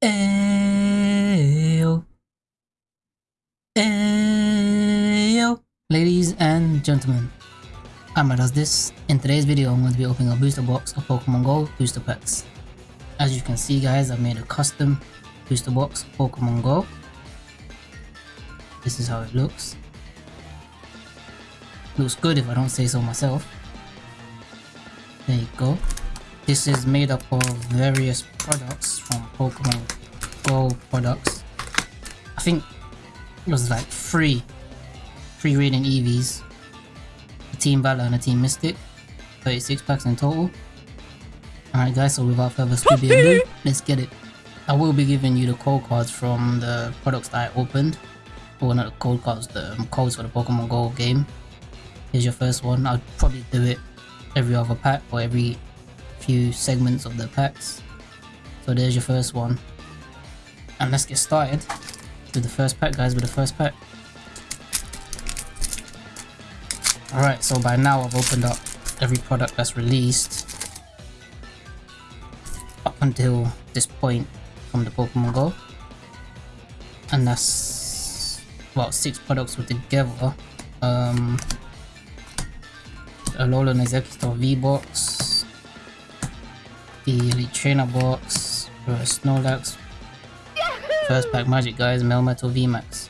Ayo. Ayo. Ladies and gentlemen, Amma does this. In today's video, I'm going to be opening a booster box of Pokemon Go booster packs. As you can see guys, I've made a custom booster box Pokemon Go. This is how it looks. Looks good if I don't say so myself. There you go. This is made up of various products from Pokemon Go products. I think it was like three, three Radiant Eevees, a Team Valor and a Team Mystic, 36 packs in total. Alright guys, so without further ado, let's get it. I will be giving you the code cards from the products that I opened. Well, not the code cards, the um, codes for the Pokemon Go game. Here's your first one. I'll probably do it every other pack or every few segments of the packs. So there's your first one. And let's get started with the first pack guys, with the first pack. Alright, so by now I've opened up every product that's released up until this point from the Pokemon Go. And that's about six products together. Um, Alolan Exeggutor V-Box, the Elite Trainer Box, Snorlax, first pack Magic guys, Melmetal VMAX.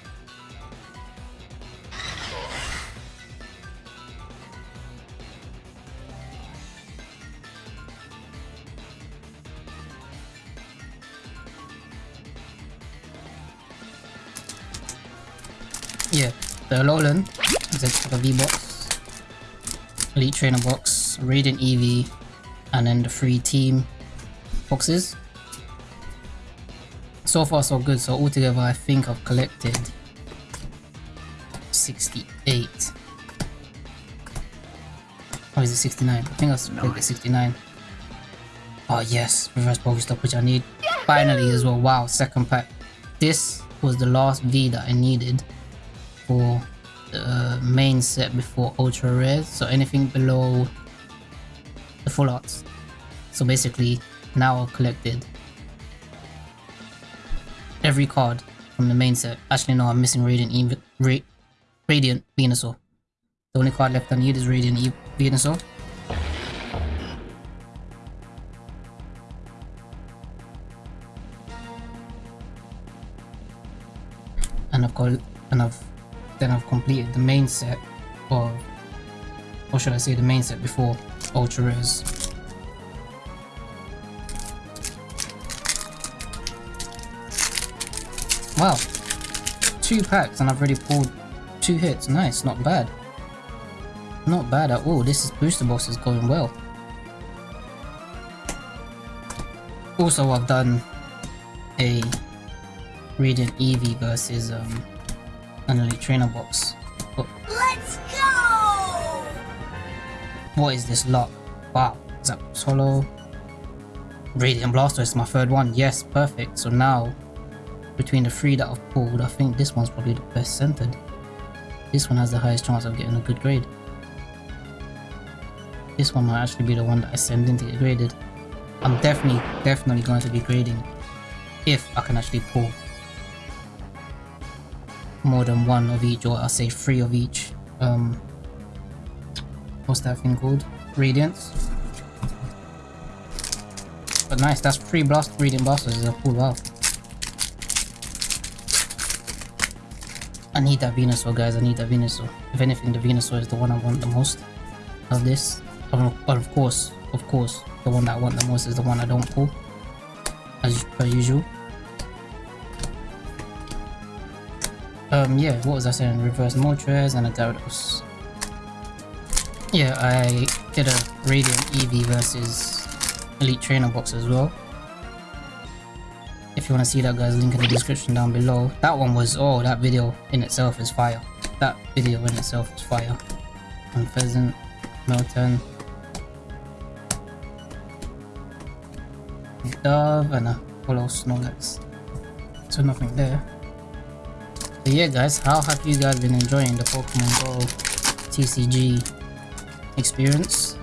Yeah, the Alolan Exeggutor V-Box Elite Trainer box, Radiant Eevee, and then the free team boxes. So far so good, so altogether I think I've collected 68. Or is it 69? I think I've collected 69. Oh yes, reverse Pokestop which I need. Finally as well, wow, second pack. This was the last V that I needed for the main set before ultra rare so anything below the full arts so basically now I've collected every card from the main set. Actually no I'm missing Radiant Eve Ra Radiant Venusaur. The only card left I need is Radiant Eve Venusaur. And I've got and I've then I've completed the main set of, or should I say the main set before Ultra Rares. Wow, two packs and I've already pulled two hits, nice, not bad. Not bad at all, this is booster box is going well. Also I've done a Radiant Eevee versus um, an elite trainer box. But Let's go! What is this lot? Wow, is that solo? Radiant Blastoise is my third one. Yes, perfect. So now, between the three that I've pulled, I think this one's probably the best centered. This one has the highest chance of getting a good grade. This one might actually be the one that I send in to get graded. I'm definitely, definitely going to be grading if I can actually pull more than one of each, or I'll say three of each. Um, what's that thing called? Radiance. But nice, that's three blast Radiant Blastoises a pull out. I need that Venusaur guys, I need that Venusaur. If anything, the Venusaur is the one I want the most of this. But of course, of course, the one that I want the most is the one I don't pull. As per usual. Um, yeah, what was I saying? Reverse Moltres and a Gyarados. Yeah, I did a Radiant Eevee versus Elite Trainer box as well. You want to see that guys, link in the description down below. That one was, oh, that video in itself is fire. That video in itself is fire. And Pheasant, Meltan, Dove, and a Holo Snorlax. So nothing there. But yeah guys, how have you guys been enjoying the Pokemon Go TCG experience?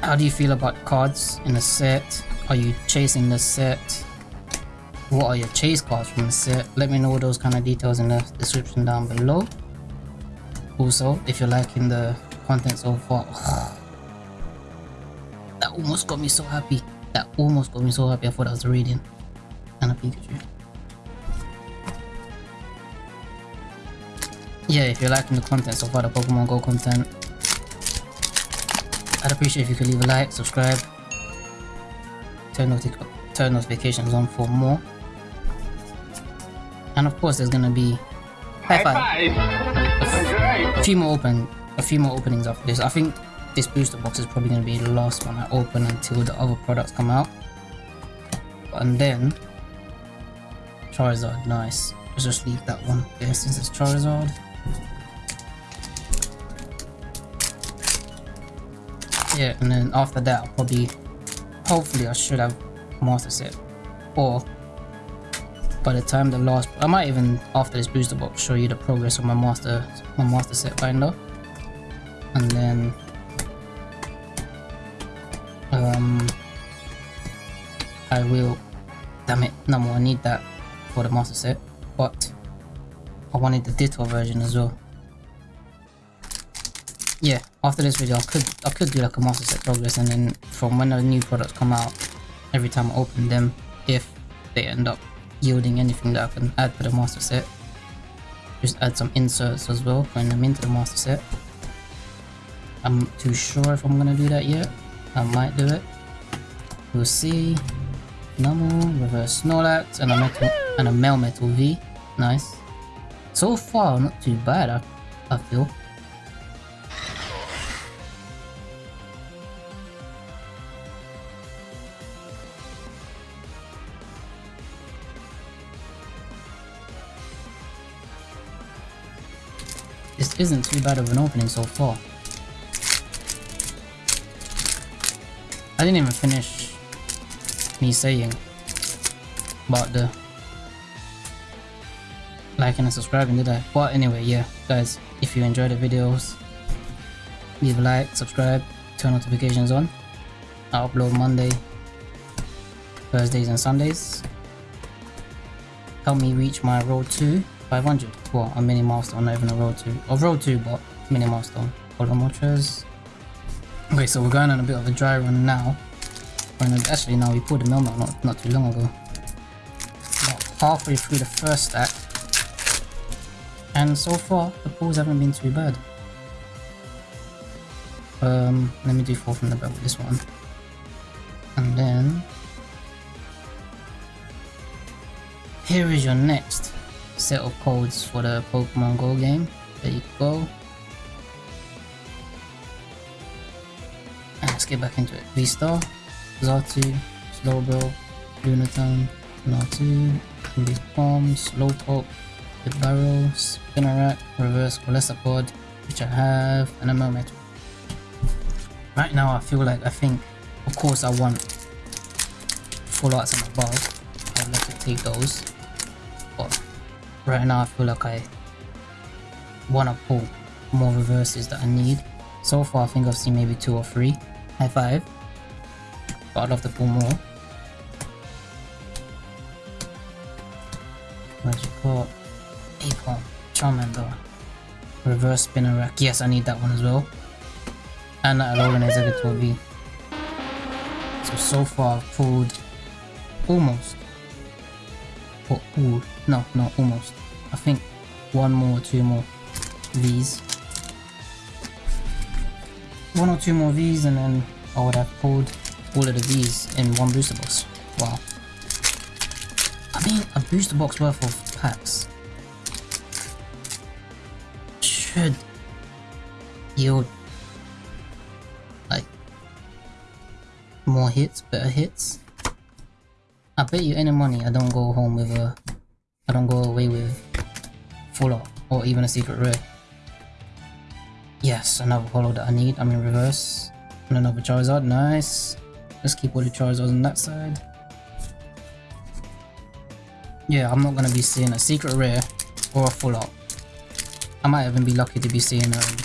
How do you feel about cards in a set? Are you chasing the set? What are your chase cards from the set? Let me know those kind of details in the description down below. Also, if you're liking the content so far, that almost got me so happy. That almost got me so happy. I thought I was a reading. And a Pikachu. Yeah, if you're liking the content so far, the Pokemon Go content, I'd appreciate if you could leave a like, subscribe, turn, noti turn notifications on for more. And of course, there's gonna be high five. A few more open, a few more openings after this. I think this booster box is probably gonna be the last one I open until the other products come out. And then Charizard, nice. Let's just leave that one there since it's Charizard. Yeah, and then after that, I'll probably, hopefully, I should have master set, or by the time the last, I might even after this booster box show you the progress of my master, my master set binder, and then, um, I will. Damn it, no more. I need that for the master set, but I wanted the Ditto version as well yeah, after this video, I could I could do like a master set progress, and then from when the new products come out, every time I open them, if they end up yielding anything that I can add to the master set, just add some inserts as well, putting them into the master set. I'm too sure if I'm gonna do that yet. I might do it. We'll see. Normal, reverse Snorlax, and a metal and a Melmetal V. Nice. So far, not too bad. I, I feel. Isn't too bad of an opening so far. I didn't even finish me saying about the liking and subscribing did I? But anyway, yeah, guys, if you enjoy the videos, leave a like, subscribe, turn notifications on. I upload Monday, Thursdays and Sundays. Help me reach my road to 500. Well, a mini milestone, not even a road to. Or road to, but mini milestone. Hold on, Okay, so we're going on a bit of a dry run now. Actually, now we pulled the Melmetal not, not too long ago. About halfway through the first stack. And so far, the pulls haven't been too bad. Um, let me do four from the back with this one. And then... Here is your next set of codes for the Pokemon Go game. There you go. And let's get back into it. V-Star, Xatu, Slowbro, Lunatone, Natu, Bomb, Slowpoke, the Barrel, Spinarak, Reverse Golisopod, which I have, and a Melmetal. Right now I feel like I think, of course I want full arts and above, I'd like to take those, but right now I feel like I want to pull more reverses that I need. So far I think I've seen maybe two or three. High five. But I'd love to pull more. Magikarp, Acorn, Charmander, Reverse Spinarak. Yes, I need that one as well. And that Alolan Exeggutor V. So, so far I've pulled almost or ooh, no, no, almost. I think one more or two more V's. One or two more V's and then I would have pulled all of the V's in one booster box. Wow. I mean, a booster box worth of packs should yield like more hits, better hits. I bet you any money I don't go home with a... I don't go away with full art or even a secret rare. Yes, another holo that I need. I'm in reverse. And another Charizard, nice. Let's keep all the Charizards on that side. Yeah, I'm not gonna be seeing a secret rare or a full art. I might even be lucky to be seeing um,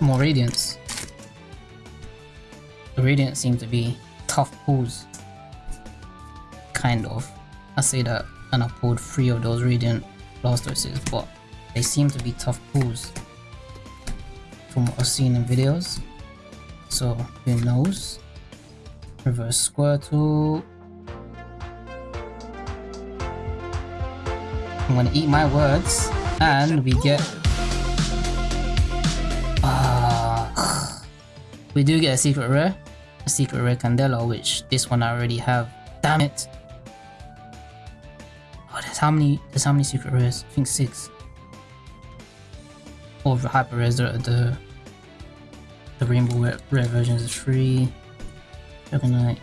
more radiance. the Radiant seem to be tough pulls. Kind of. I say that and I pulled three of those Radiant Blastoises, but they seem to be tough pulls from what I've seen in videos. So who knows? Reverse Squirtle. I'm gonna eat my words and we get uh, we do get a secret rare. A secret rare Candela, which this one I already have. Damn it! How many? There's how many secret rares? I think six. Or the hyper rares, the, the the rainbow rare, rare versions is three. Dragonite.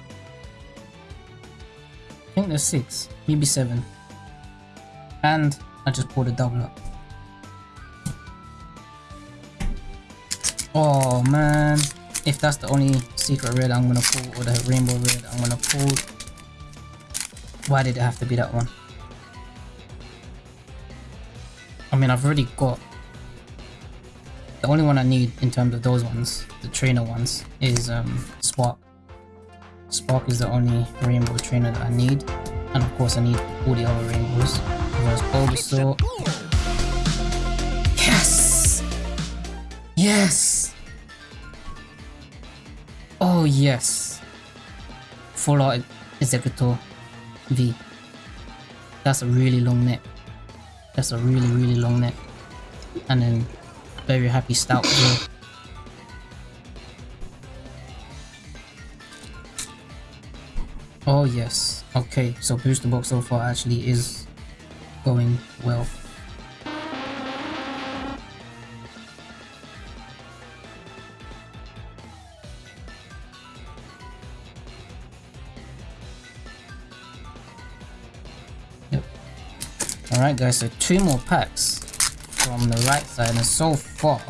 I think there's six, maybe seven. And I just pulled a double up. Oh man, if that's the only secret red I'm gonna pull or the rainbow red I'm gonna pull, why did it have to be that one? Mean, I've already got the only one I need in terms of those ones, the trainer ones, is um, Spark. Spark is the only rainbow trainer that I need. And of course I need all the other rainbows. Reverse Bulbasaur. Yes! Yes! Oh yes! Full Art Exeggutor V. That's a really long neck. That's a really really long neck. And then very happy stout as well. Oh yes. Okay, so booster box so far actually is going well. Alright guys, so two more packs from the right side and so far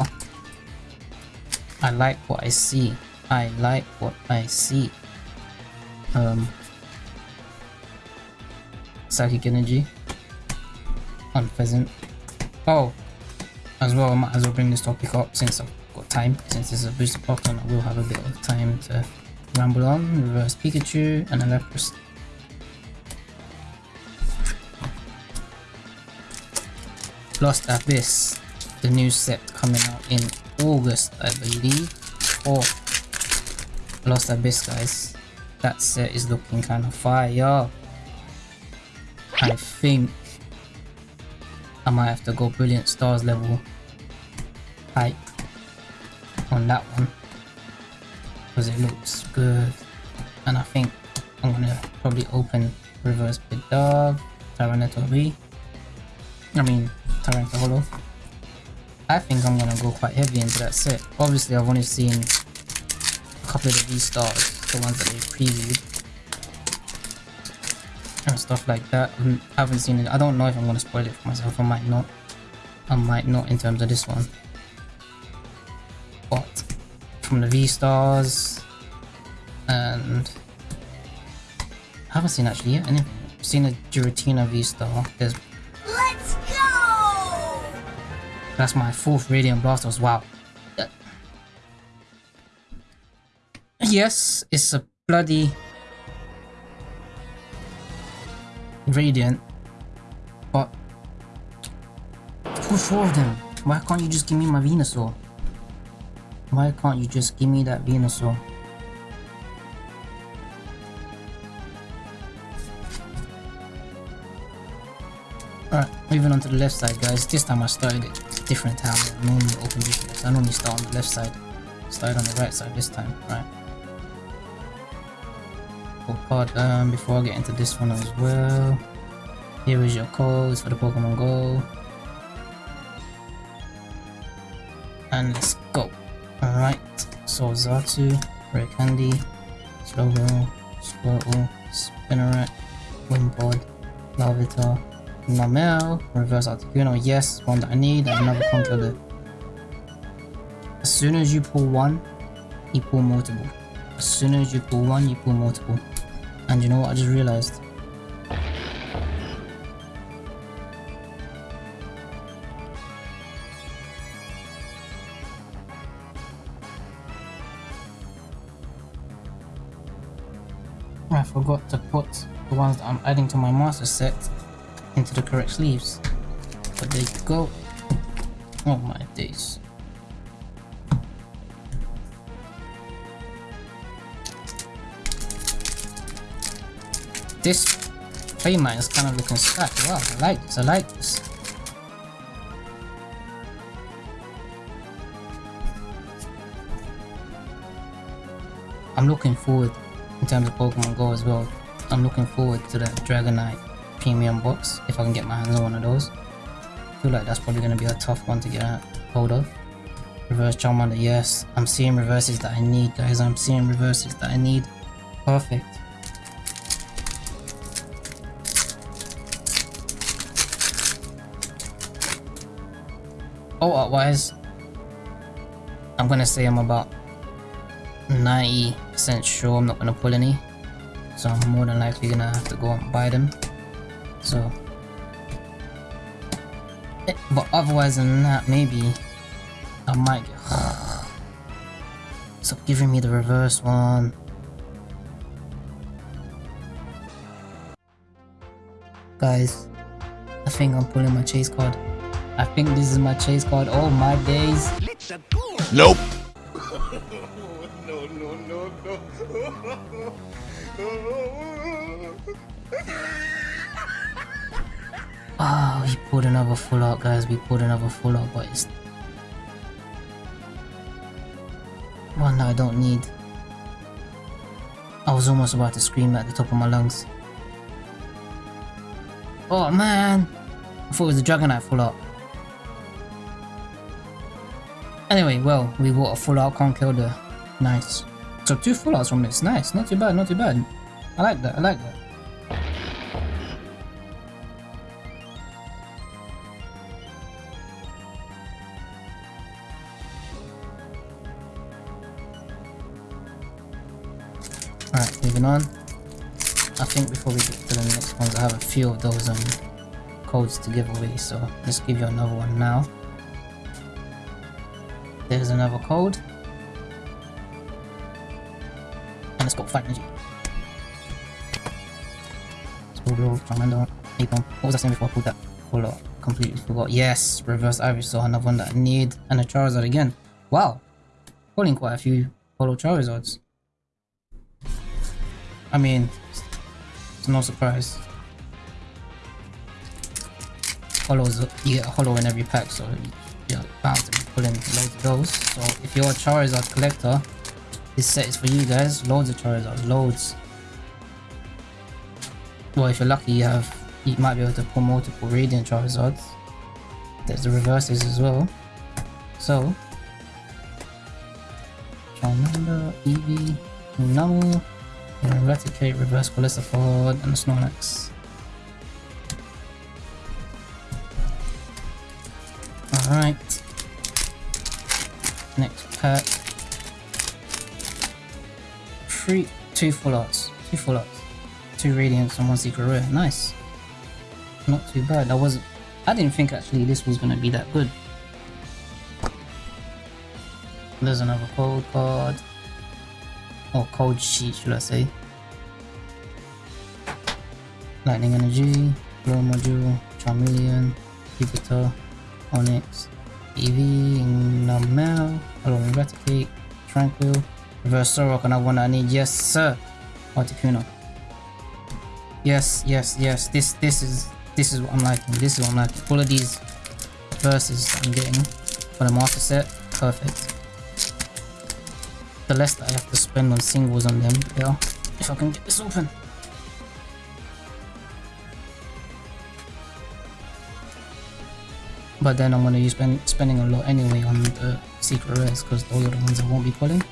I like what I see. I like what I see. Um Psychic Energy on Pheasant. Oh, as well, I might as well bring this topic up since I've got time. Since this is a booster box and I will have a bit of time to ramble on. Reverse Pikachu and a Lapras. Lost Abyss, the new set coming out in August, I believe. Or Lost Abyss, guys. That set is looking kind of fire. I think I might have to go Brilliant Stars level hype on that one because it looks good and I think I'm gonna probably open Reverse Pit Dog, Tyranitar V I mean Tyranitar Holo I think I'm gonna go quite heavy into that set obviously I've only seen a couple of the V-Stars, the ones that they previewed and stuff like that. I haven't seen it. I don't know if I'm gonna spoil it for myself. I might not. I might not in terms of this one. But from the V stars and I haven't seen actually yet anything. I've seen a Giratina V star. There's that's my fourth Radiant Blastoises. Wow. Uh, yes, it's a bloody Radiant, but four of them. Why can't you just give me my Venusaur? Why can't you just give me that Venusaur? Alright, moving on to the left side guys. This time I started it different how I normally open this. I normally start on the left side. Started on the right side this time, right? card um, before I get into this one as well. Here is your codes for the Pokemon Go. And let's go. Alright, so Xatu, Rare Candy, Slowbro, Squirtle, Spinarak, Wimpod, Larvitar, Mamel, Reverse Articuno, yes, one that I need, and another Conkeldurr. As soon as you pull one, you pull multiple. As soon as you pull one, you pull multiple. And you know what I just realized? I forgot to put the ones that I'm adding to my master set into the correct sleeves. But there you go. Oh my days. This playmat is kind of looking stacked. Wow, I like this, I like this. I'm looking forward in terms of Pokemon Go as well. I'm looking forward to the Dragonite premium box if I can get my hands on one of those. I feel like that's probably going to be a tough one to get hold of. Reverse Charmander, yes. I'm seeing reverses that I need, guys. I'm seeing reverses that I need. Perfect. Oh, otherwise, I'm gonna say I'm about 90% sure I'm not gonna pull any. So I'm more than likely gonna have to go and buy them. So eh, but otherwise than that maybe I might get Stop giving me the reverse one. Guys, I think I'm pulling my chase card. I think this is my chase card. Oh my days. Nope. no, no, no, no. Oh, we pulled another full out, guys. We pulled another full out, but it's one that I don't need. I was almost about to scream at the top of my lungs. Oh man! I thought it was a Dragonite full out. Anyway, well, we bought a full out Conkeldurr. Nice. So two full outs from this. Nice. Not too bad, not too bad. I like that, I like that. Alright, moving on. I think before we get to the next ones, I have a few of those um codes to give away, so let's give you another one now. There's another code. And let's go 5 energy. Charmander, Aipom. What was I saying before I pulled that? Up, completely forgot. Yes, reverse Ivysaur, another one that I need. And a Charizard again. Wow, pulling quite a few Holo Charizards. I mean, it's no surprise. Holos, you get a holo in every pack, so you're bound to be pulling loads of those. So if you're a Charizard collector, this set is for you guys. Loads of Charizards, loads. Well, if you're lucky, you have you might be able to pull multiple Radiant Charizards. There's the reverses as well. So, Charmander, Eevee, Numel, Eradicate, Reverse Golisopod, and Snorlax. Alright. Next pack. Three, two full arts. Two full arts. Two radiants and one secret rare. Nice. Not too bad. I wasn't. I didn't think actually this was gonna be that good. There's another cold card. Or cold sheet, should I say. Lightning Energy, Glow Module, Charmeleon, Jupiter, Onix, Eevee, Numel, Hello Eradicate, Tranquil, Reverse Sorok, another one I need. Yes, sir. Articuno. Yes, yes, yes. This this is this is what I'm liking. This is what I'm liking. All of these verses I'm getting for the master set, perfect. The less I have to spend on singles on them, Yeah. If I can get this open. But then I'm gonna be spend, spending a lot anyway on the secret rares because those are the ones I won't be pulling.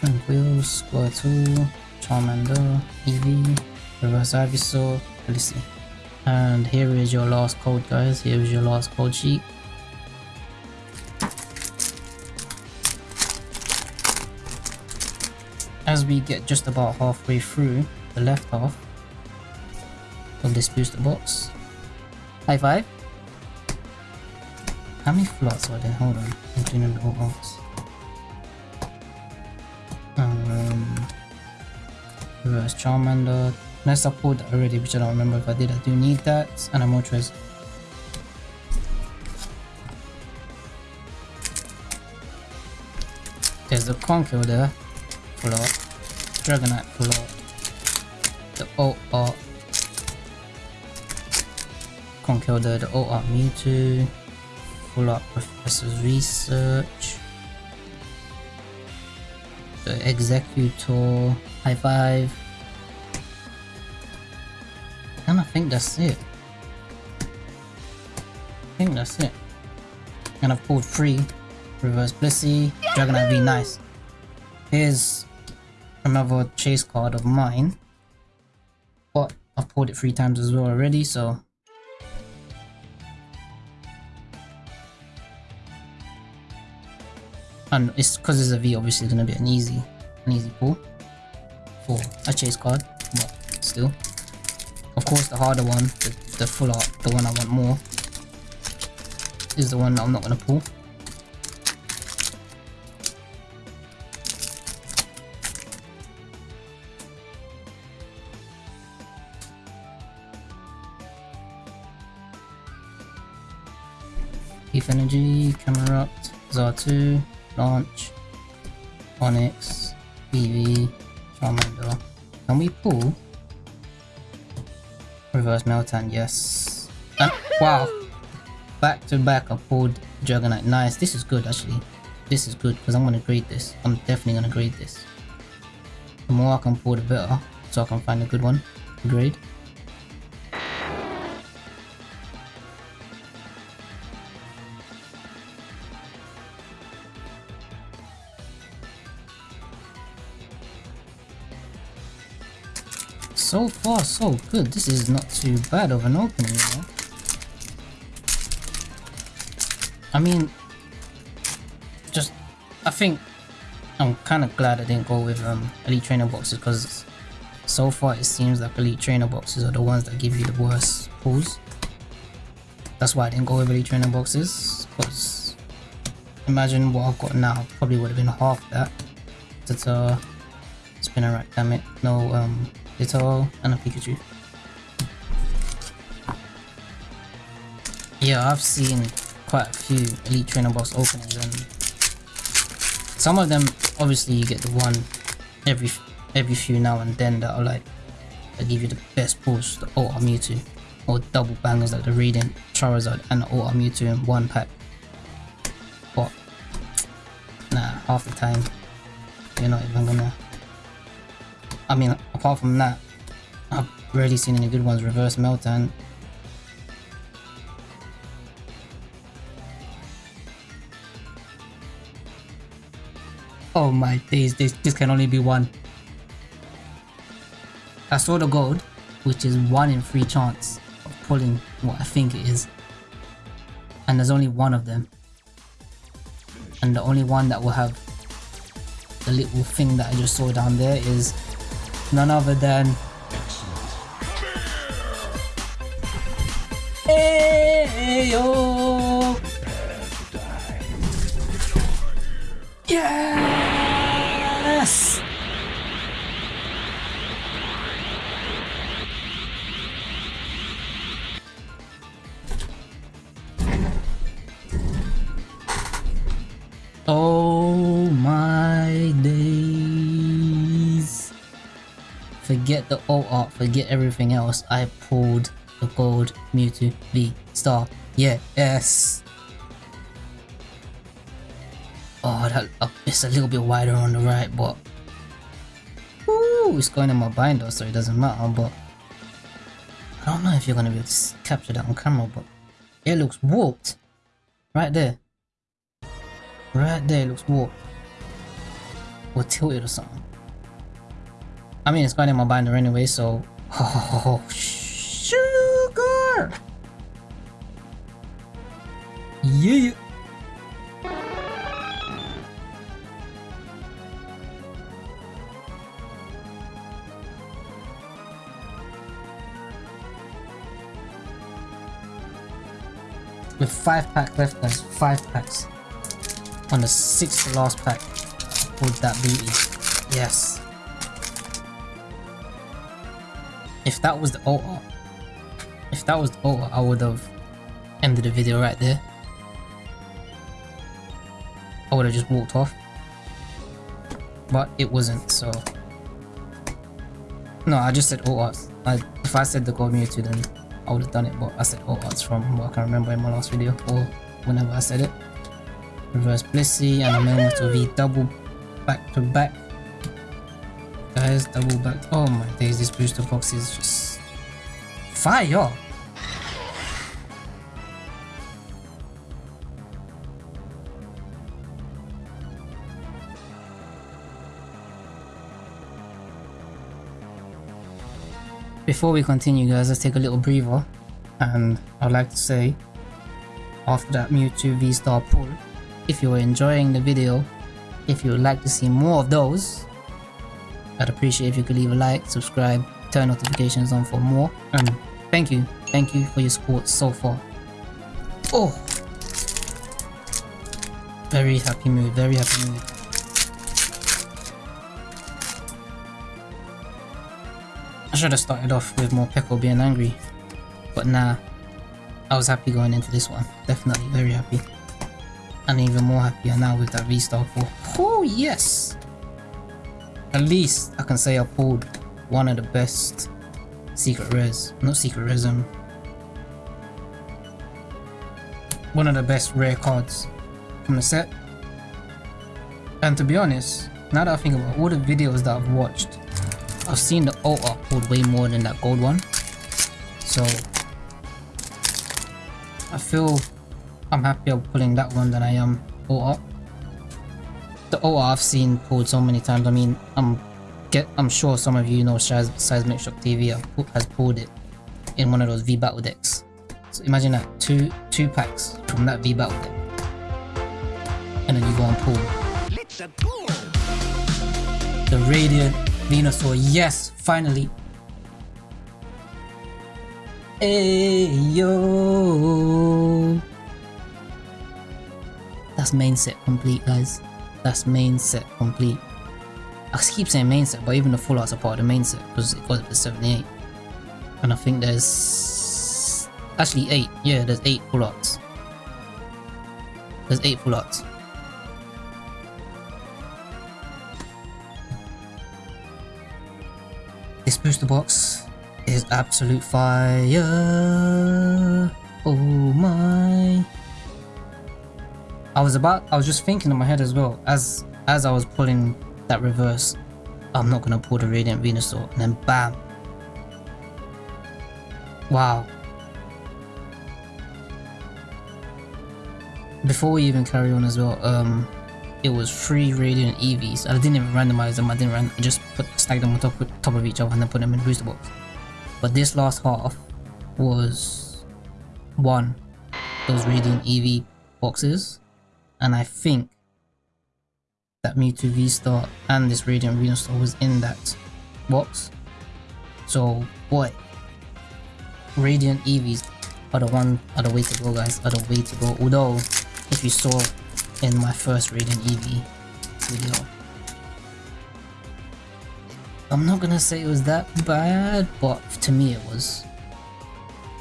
Tranquil, Squirtle, Charmander, Eevee, Reverse Ivysaur, Felicity. And here is your last code guys, here is your last code sheet. As we get just about halfway through the left half of this booster box. High five! How many flots are there? Hold on, I'm doing the whole box. Um, reverse Charmander. Pulled that already, which I don't remember if I did. I do need that. And a Moltres. There's the Conkeldurr there. Art. Dragonite art. The O art. Conkeldurr, the O art Mewtwo. Full art Professor's Research. The Exeggutor. High five. And I think that's it. I think that's it. And I've pulled three. Reverse Blissey, Dragonite V, nice. Here's another chase card of mine. But I've pulled it three times as well already, so... And it's because it's a V, obviously it's gonna be an easy, an easy pull for a chase card, but still. Of course, the harder one, the, the full art, the one I want more, is the one that I'm not gonna pull. Heath Energy, Camerupt, Xatu, Launch, Onix, BV, Charmander. Can we pull? Reverse Meltan, yes. And, wow! Back to back I pulled Dragonite. Nice, this is good actually. This is good because I'm gonna grade this. I'm definitely gonna grade this. The more I can pull the better, so I can find a good one to grade. Far, so good. This is not too bad of an opening? I mean, just, I think I'm kind of glad I didn't go with um, Elite Trainer boxes because so far it seems like Elite Trainer boxes are the ones that give you the worst pulls. That's why I didn't go with Elite Trainer boxes because imagine what I've got now probably would have been half that. It's a Spinarak, damn it. No, um, Little and a Pikachu. Yeah, I've seen quite a few Elite Trainer Box openings and some of them obviously you get the one every every few now and then that are like that give you the best pulls, the Ultra Mewtwo or double bangers like the Radiant Charizard and the Ultra Mewtwo in one pack. But nah, half the time you're not even gonna I mean, apart from that, I've rarely seen any good ones. Reverse Meltan. Oh my days, this, this can only be one. I saw the gold, which is one in three chance of pulling what I think it is. And there's only one of them. And the only one that will have the little thing that I just saw down there is none other than Ayo! Yes! Forget the old art, forget everything else. I pulled the gold Mewtwo V star. Yeah, yes. Oh, that uh, it's a little bit wider on the right, but Ooh, it's going in my binder, so it doesn't matter. But I don't know if you're gonna be able to capture that on camera, but it looks warped right there. Right there, it looks warped or tilted or something. I mean, it's going in my binder anyway, so oh, sugar. Yeah. With five pack left, guys, five packs. On the sixth last pack, would that beauty. Yes. If that was the altar, if that was the altar, I would have ended the video right there. I would have just walked off. But it wasn't, so... No, I just said all arts. I, if I said the God Mewtwo, then I would have done it, but I said all arts from what I can remember in my last video, or whenever I said it. Reverse Blissey and a Melmetal V double back to back. Double back. Oh my days, this booster box is just fire! Before we continue guys, let's take a little breather and I'd like to say after that Mewtwo V-Star pull, if you are enjoying the video, if you would like to see more of those, I'd appreciate if you could leave a like, subscribe, turn notifications on for more, and thank you, thank you for your support so far. Oh! Very happy mood, very happy mood. I should have started off with Morpeko being angry, but nah, I was happy going into this one, definitely very happy. And even more happier now with that V-Star 4. Oh yes! At least I can say I pulled one of the best secret rares, not secret rares, um, one of the best rare cards from the set. And to be honest, now that I think about all the videos that I've watched I've seen the OR pulled way more than that gold one. So I feel I'm happier pulling that one than I am OR. The OR I've seen pulled so many times. I mean, I'm get I'm sure some of you know Shaz, Seismic Shock TV has pulled it in one of those V battle decks. So imagine that two two packs from that V battle deck, and then you go and pull the Radiant Venusaur, yes, finally. Hey yo. That's main set complete, guys. That's main set complete. I keep saying main set, but even the full arts are part of the main set because it goes up to 78. And I think there's actually eight. Yeah, there's eight full arts. There's eight full arts. This booster box is absolute fire. Oh my. I was about, I was just thinking in my head as well, as as I was pulling that reverse, I'm not gonna pull the Radiant Venusaur, and then bam. Wow. Before we even carry on as well, um, it was three Radiant Eevees. I didn't even randomize them, I didn't run, I just put stack them on top, top of each other and then put them in booster box. But this last half was one those Radiant Eevee boxes and I think that Mewtwo V-Star and this Radiant Venusaur was in that box. So boy, Radiant Eevees are the one are the way to go guys, are the way to go. Although if you saw in my first Radiant Eevee video. I'm not gonna say it was that bad, but to me it was.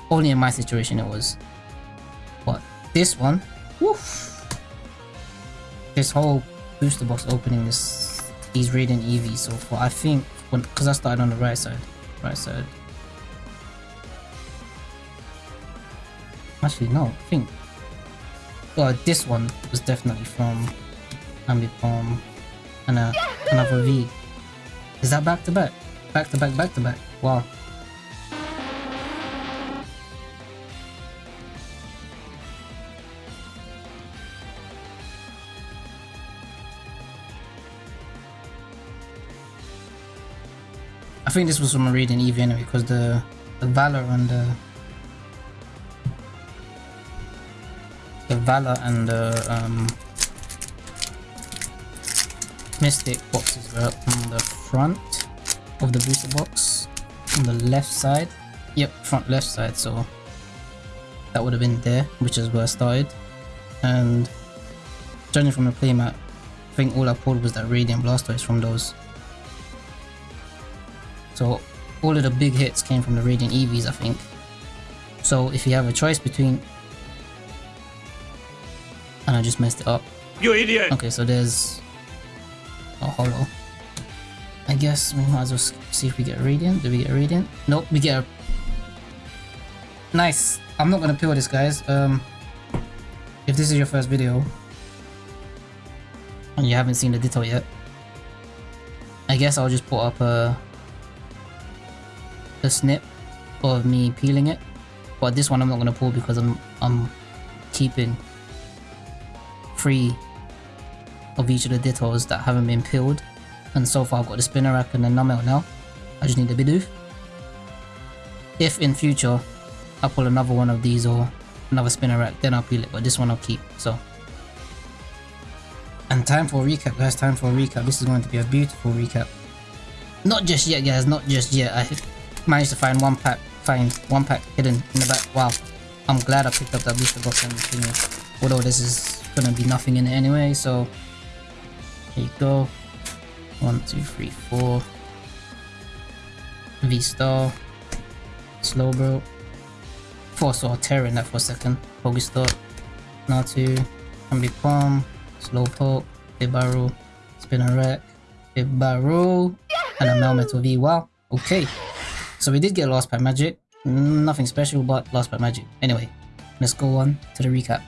Only in my situation it was. But this one, woof! This whole booster box opening is these Radiant Eevees so far. I think because I started on the right side, right side. Actually, no. I think well, this one was definitely from Ambipom and uh, another V. Is that back to back? Back to back, back to back. Wow. Think this was from a Radiant Eevee anyway because the, the Valor and the the Valor and the um, Mystic boxes were on the front of the booster box, on the left side. Yep, front left side, so that would have been there, which is where I started. And judging from the playmat, I think all I pulled was that Radiant Blastoise from those. So all of the big hits came from the Radiant Eevees, I think. So if you have a choice between... And I just messed it up. You idiot! Okay, so there's a holo. I guess we might as well see if we get Radiant. Do we get Radiant? Nope, we get a... Nice! I'm not gonna peel this, guys. Um, if this is your first video, and you haven't seen the Ditto yet, I guess I'll just put up a, a snip of me peeling it. But this one I'm not gonna pull because I'm I'm keeping three of each of the Dittos that haven't been peeled. And so far I've got the Spinarak and the Numel now. I just need the Bidoof. If in future I pull another one of these or another Spinarak then I'll peel it. But this one I'll keep. So. And time for a recap guys, time for a recap. This is going to be a beautiful recap. Not just yet guys, not just yet. I managed to find one pack, find one pack hidden in the back. Wow. I'm glad I picked up that booster box and thingy. Although this is gonna be nothing in it anyway, so here you go. One, two, three, four. V star. Slowbro. Saw terror in that for a second. Pokestop. Natu. Ambi Palm. Slowpoke. Bibaroo. Spinarak. Bibaroo. And a Melmetal V. Wow. Okay. So we did get lost by Magic. Nothing special, but lost by Magic. Anyway, let's go on to the recap.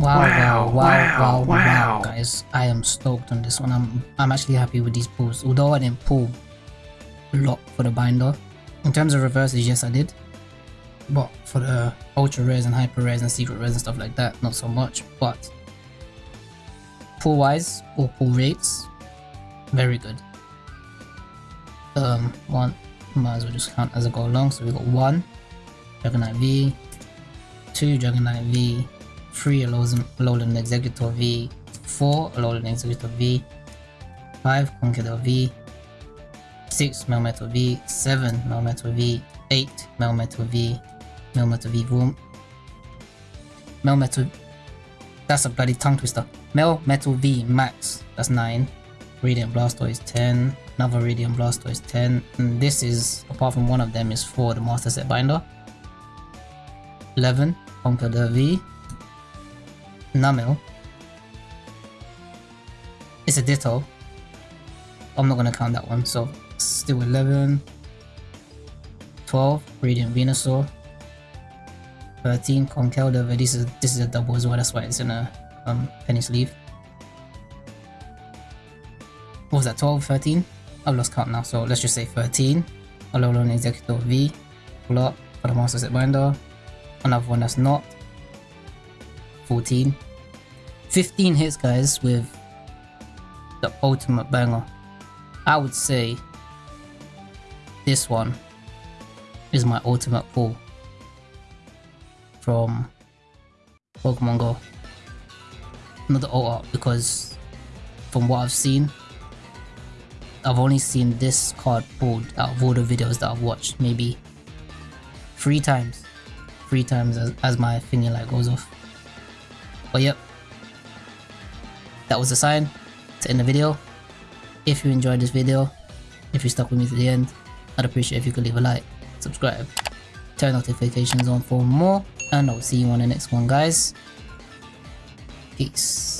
Wow, wow, wow, wow, wow, guys. I am stoked on this one. I'm I'm actually happy with these pulls. Although I didn't pull a lot for the binder. In terms of reverses, yes I did. But for the ultra rares and hyper rares and secret rares and stuff like that, not so much. But pull wise or pull rates, very good. Um, one, might as well just count as I go along. So we got one, Dragonite V, two Dragonite V, 3 Alolan Exeggutor V, 4 Alolan Exeggutor V, 5 Conkeldurr V, 6 Melmetal V, 7 Melmetal V, 8 Melmetal V, Melmetal V Boom, Melmetal, that's a bloody tongue twister, Melmetal V Max, that's 9, Radiant Blastoise 10, another Radiant Blastoise 10, and this is, apart from one of them, is for the Master Set Binder, 11 Conkeldurr V, Numel. It's a Ditto. I'm not gonna count that one, so still 11. 12, Radiant Venusaur. 13, Conkeldurr, but this is this is a double as well, that's why it's in a um, penny sleeve. What was that, 12, 13? I've lost count now, so let's just say 13. Alolan Exeggutor V, pull up for the Master Set Binder. Another one that's not. 14. 15 hits guys with the ultimate banger. I would say this one is my ultimate pull from Pokemon Go. Not the art because from what I've seen, I've only seen this card pulled out of all the videos that I've watched maybe three times. Three times as, as my thingy light goes off. But yep, that was the sign to end the video. If you enjoyed this video, if you stuck with me to the end, I'd appreciate if you could leave a like, subscribe, turn notifications on for more, and I'll see you on the next one guys. Peace.